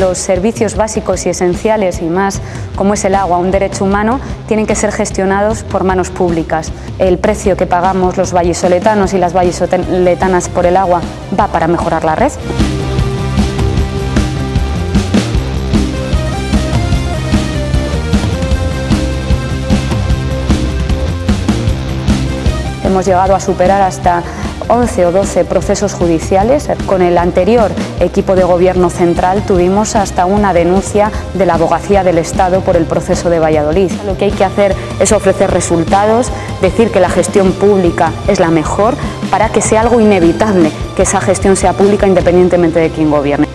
los servicios básicos y esenciales y más como es el agua, un derecho humano, tienen que ser gestionados por manos públicas. El precio que pagamos los vallisoletanos y las vallisoletanas por el agua va para mejorar la red. Hemos llegado a superar hasta 11 o 12 procesos judiciales. Con el anterior equipo de gobierno central tuvimos hasta una denuncia de la abogacía del Estado por el proceso de Valladolid. Lo que hay que hacer es ofrecer resultados, decir que la gestión pública es la mejor para que sea algo inevitable que esa gestión sea pública independientemente de quién gobierne.